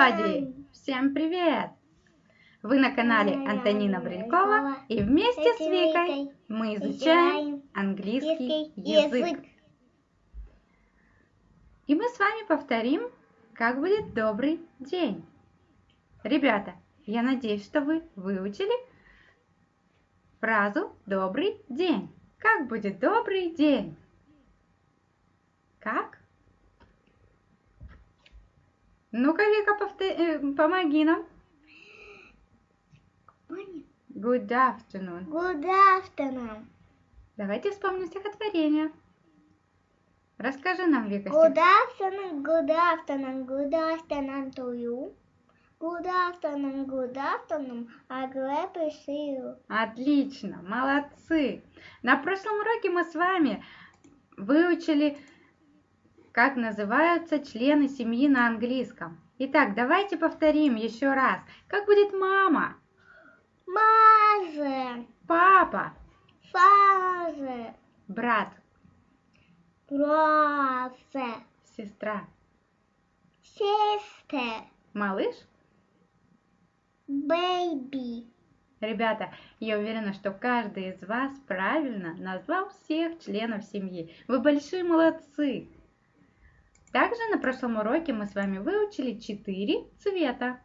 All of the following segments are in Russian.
everybody! Всем привет! Вы на канале Антонина Брилькова и вместе с Викой мы изучаем английский язык. И мы с вами повторим, как будет добрый день. Ребята, я надеюсь, что вы выучили фразу «добрый день». Как будет добрый день? Как? Ну-ка, Вика, повтор... э, помоги нам. Good afternoon. Good afternoon. Давайте вспомним стихотворение. Расскажи нам, Вика, Good afternoon, good afternoon, good afternoon to you. Good afternoon, good afternoon. I'm glad to see you. Отлично, молодцы. На прошлом уроке мы с вами выучили, как называются члены семьи на английском. Итак, давайте повторим еще раз. Как будет мама, Mother, папа, father, брат, brother, сестра, sister, малыш? baby. Ребята, я уверена, что каждый из вас правильно назвал всех членов семьи. Вы большие молодцы! Также на прошлом уроке мы с вами выучили четыре цвета.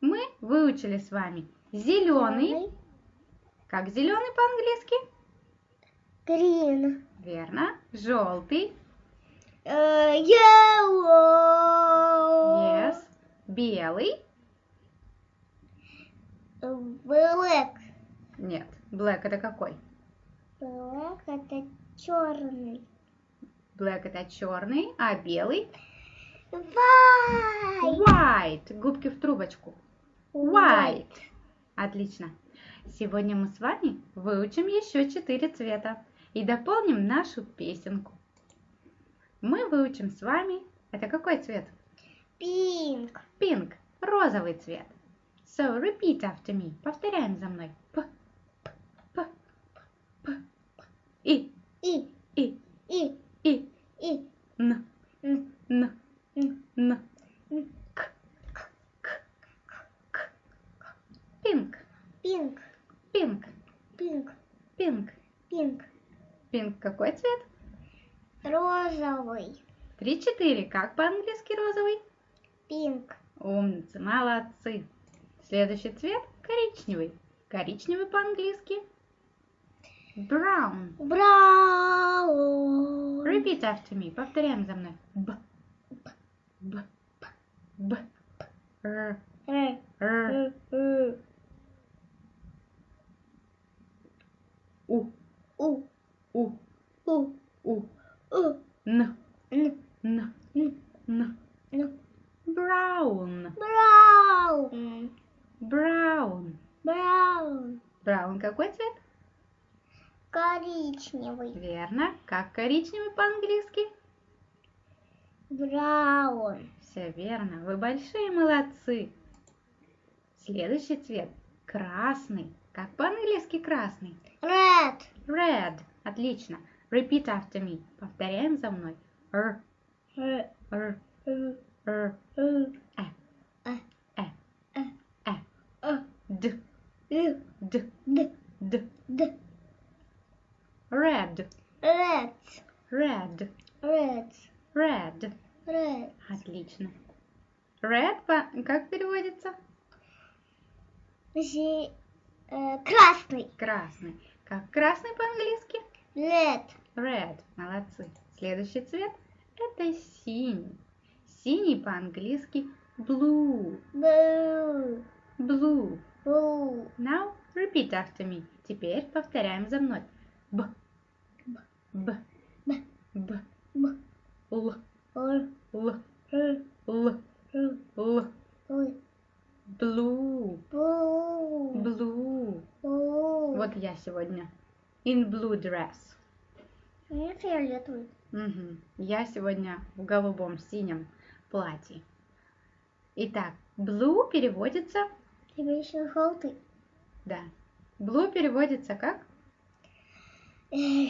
Мы выучили с вами зеленый. Как зеленый по-английски? Green. Верно. Желтый. Uh, yellow. Yes. Белый. Black. Нет. Black это какой? Black это черный. Black это черный, а белый? White. White. Губки в трубочку. White. Отлично. Сегодня мы с вами выучим еще четыре цвета и дополним нашу песенку. Мы выучим с вами... Это какой цвет? Pink. Pink. Розовый цвет. So, repeat after me. Повторяем за мной. П, п, п, п, п. И, И. и, И. и. И. Н, Н. н, Н. К, к, к, к, к. Pink. Pink. Pink. Pink. Pink. Pink. Pink какой цвет? Розовый. Три-четыре. Как по-английски розовый? Pink. Умницы, молодцы. Следующий цвет коричневый. Коричневый по-английски. Brown. Brown. Repeat after me. Повторяем за мной. Б. Б. Б. Р. Р. Р. Р. Р. У. У. У. У. У. У. Н. Н. Н. Н. Н. Н. Brown. Brown. Brown. Brown. Brown какой цвет? Коричневый. Верно. Как коричневый по-английски? Браун. Все верно. Вы большие молодцы. Следующий цвет красный. Как по-английски красный? Red. Red. Отлично. Repeat after me. Повторяем за мной. Р. р, Р. р, Р. э, Э. э, Э. э, Э. д, д, Д. д. Red, Red. red, Red. red. Red. Отлично. Red по... как переводится? Зи- э, Красный. Красный. Как красный по-английски? Red. Red. Молодцы. Следующий цвет это синий. Синий по-английски blue. Blue. Blue. Blue. Now repeat after me. Теперь повторяем за мной. Б. Б. Б. Б. Б. Л. Р. Л. Р. Л. Р. Л. Ой. Blue. Blue. Blue. Blue. Вот я сегодня in blue dress. Мне фиолетовый. Мгм. Я сегодня в голубом синем платье. Итак, blue переводится, Тебе еще желтый. да, blue переводится как Э,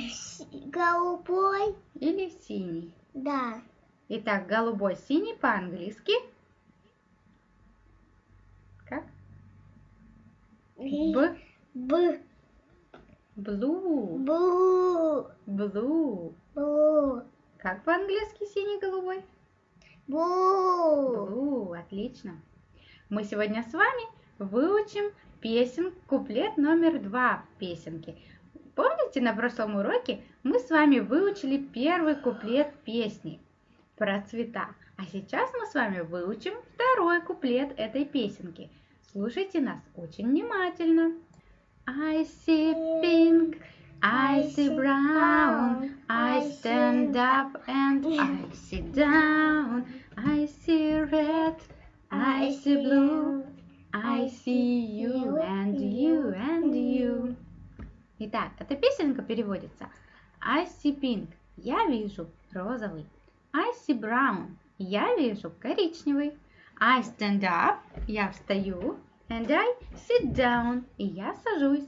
голубой. Или синий? Да. Итак, голубой, синий по-английски? Как? Б. Б. Блу. Блу. Блу. Блу. Как по-английски синий-голубой? Блу. Блу. Отлично. Мы сегодня с вами выучим песен, куплет номер два песенки. Помните, на прошлом уроке мы с вами выучили первый куплет песни про цвета. А сейчас мы с вами выучим второй куплет этой песенки. Слушайте нас очень внимательно. I see pink, I see brown, I stand up and I sit down. I see red, I see blue, I see you and you and you. Итак, эта песенка переводится I see pink, я вижу розовый. I see brown, я вижу коричневый. I stand up, я встаю. And I sit down, и я сажусь.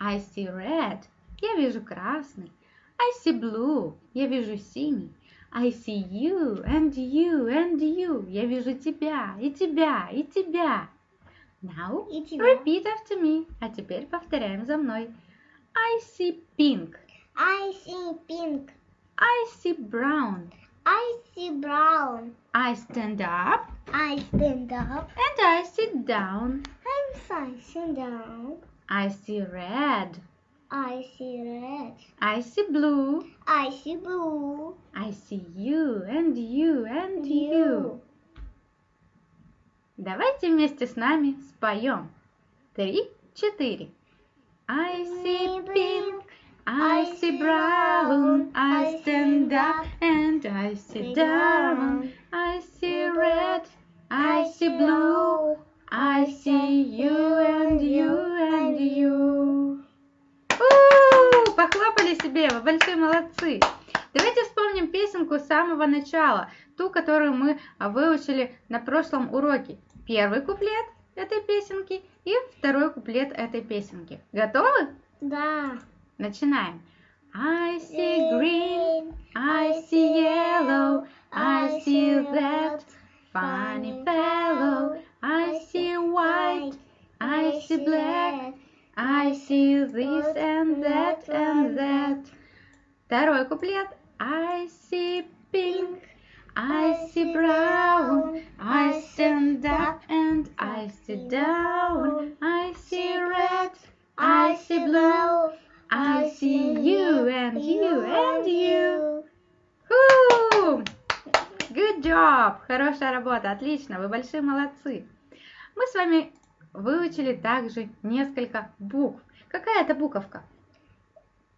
I see red, я вижу красный. I see blue, я вижу синий. I see you and you and you, я вижу тебя и тебя и тебя. Now И тебя. repeat after me, а теперь повторяем за мной. I see pink, I see pink. I see brown, I see brown. I stand up I stand up. and I sit down. I'm sitting down. I see red, I see red. I see blue, I see blue. I see you and you and you. Давайте вместе с нами споем. Три, четыре. I see pink, I see brown, I stand up and I sit down. I see red, I see blue, I see you and you and you. У, Похлопали себе, вы большие молодцы. Давайте вспомним песенку с самого начала, ту, которую мы выучили на прошлом уроке. Первый куплет этой песенки и второй куплет этой песенки. Готовы? Да. Начинаем. I see green, I see yellow, I see that funny fellow. I see white, I see black, I see this and that and that. Второй куплет. I see pink, I see brown, I stand up and I sit down. I see red, I see blue, I see you and you and you. Ху! Good job! Хорошая работа, отлично, вы большие молодцы. Мы с вами выучили также несколько букв. Какая это буковка?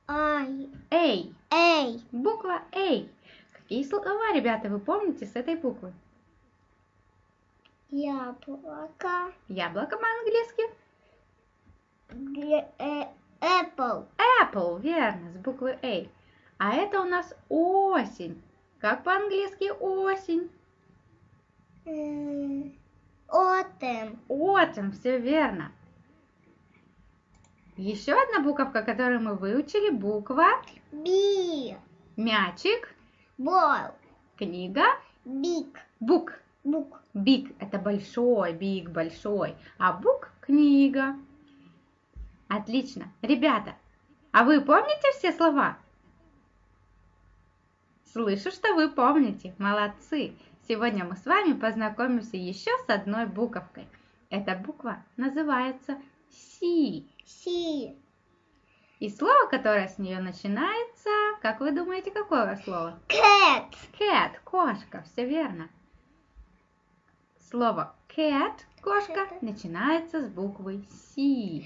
I. A. A. Буква A. Какие слова, ребята, вы помните с этой буквы? Яблоко. Яблоко по-английски. Э, Apple. Apple, верно, с буквы A. А это у нас осень. Как по-английски осень? Autumn. Autumn, все верно. Еще одна буковка, которую мы выучили, буква B. мячик, Ball. книга, Big. бук. Book. Big – это большой, big – большой, а book – книга. Отлично. Ребята, а вы помните все слова? Слышу, что вы помните. Молодцы. Сегодня мы с вами познакомимся еще с одной буковкой. Эта буква называется C. C. И слово, которое с нее начинается, как вы думаете, какое слово? Cat. Cat – кошка, все верно. Слово cat – кошка начинается с буквы C.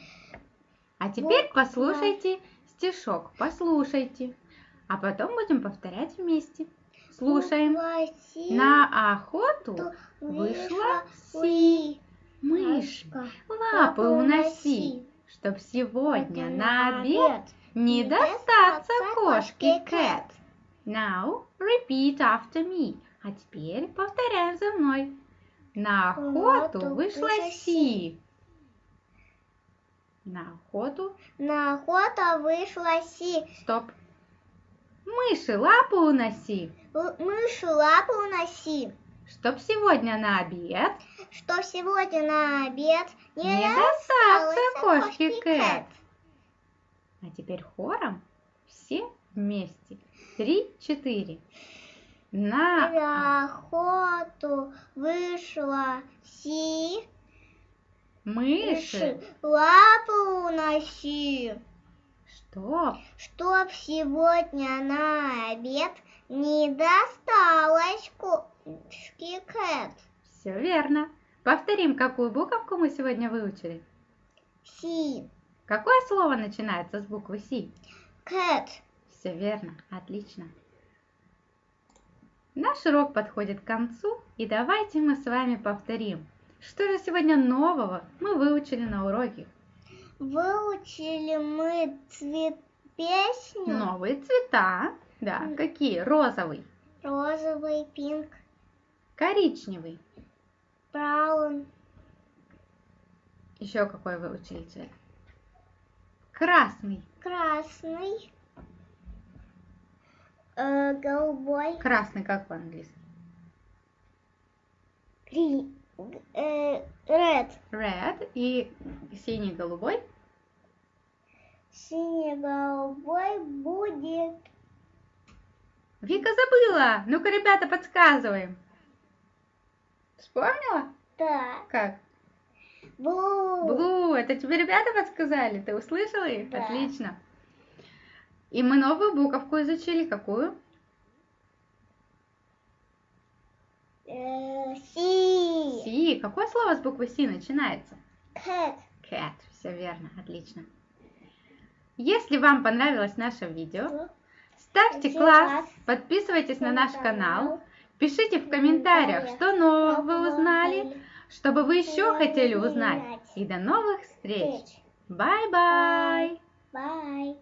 А теперь Буква. послушайте стишок, послушайте. А потом будем повторять вместе. Слушаем. На охоту вышла Си. Мышь, лапы уноси, чтоб сегодня на обед не достаться достаться кошке Кэт. Now repeat after me. А теперь повторяем за мной. На охоту вышла Си. На охоту. На охоту вышла Си. Стоп. Мыши лапы уноси, Л- Мышу лапу уноси. чтоб сегодня на обед что сегодня на обед не, Не кошке кошке Кэт. А теперь хором все вместе. Три-четыре. На... На охоту вышла Си, Мыши. лапу уноси, Что? чтоб сегодня на обед не досталось кошке Кэт. Все верно. Повторим, какую буковку мы сегодня выучили. Си, Какое слово начинается с буквы Си? Кэт. Все верно, отлично. Наш урок подходит к концу, и давайте мы с вами повторим. Что же сегодня нового мы выучили на уроке? Выучили мы цвет песню. Новые цвета. Да, М. какие? Розовый, Розовый, пинк, коричневый. браун, Еще какой выучили цвет? Красный. красный, э, голубой, Красный как по-английски? э, red, Red. И синий, голубой? синий-голубой будет Вика забыла. Ну-ка, ребята, подсказываем. Вспомнила? так, Как? Blue, Блу, это тебе ребята подсказали? Ты услышала их? Да. Отлично. И мы новую буковку изучили. Какую? э, си, Си. Какое слово с буквы Си начинается? cat. Cat. Все верно. Отлично. Если вам понравилось наше видео, ставьте класс, подписывайтесь на наш канал, пишите в комментариях, что нового вы узнали, чтобы вы еще что хотели узнать. И до новых встреч. Встреч. Bye-bye! Bye.